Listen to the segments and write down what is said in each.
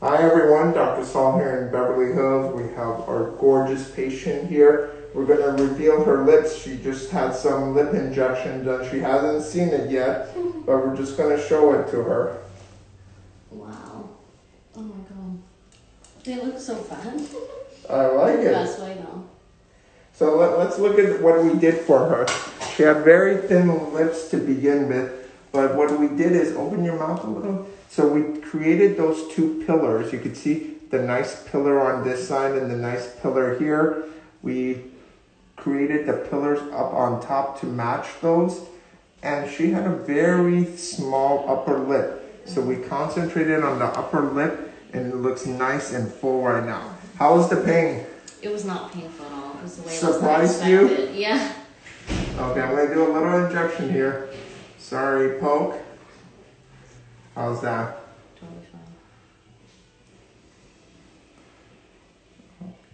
Hi everyone, Dr. Saul here in Beverly Hills. We have our gorgeous patient here. We're going to reveal her lips. She just had some lip injection done. She hasn't seen it yet, but we're just going to show it to her. Wow. Oh my god. They look so fun. I like it. Best way though. So let, let's look at what we did for her. She had very thin lips to begin with, but what we did is open your mouth a little. So we created those two pillars. You could see the nice pillar on this side and the nice pillar here. We created the pillars up on top to match those. And she had a very small upper lip. So we concentrated on the upper lip and it looks nice and full right now. How was the pain? It was not painful at all. It was the way Surprised it you? was expected. Yeah. Okay, I'm gonna do a little injection here. Sorry, poke. How's that? Totally fine.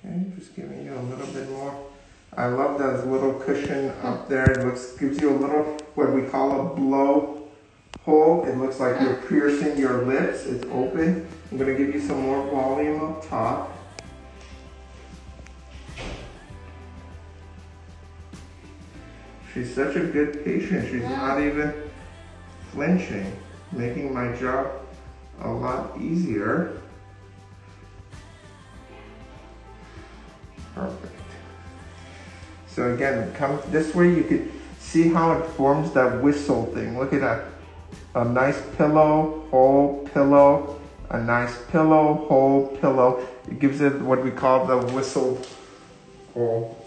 Okay, just giving you a little bit more. I love that little cushion up there. It looks gives you a little what we call a blow hole. It looks like you're piercing your lips. It's open. I'm gonna give you some more volume up top. She's such a good patient. She's not even flinching, making my job a lot easier. Perfect. So again, come this way, you could see how it forms that whistle thing. Look at that. A nice pillow, whole pillow, a nice pillow, whole pillow. It gives it what we call the whistle hole.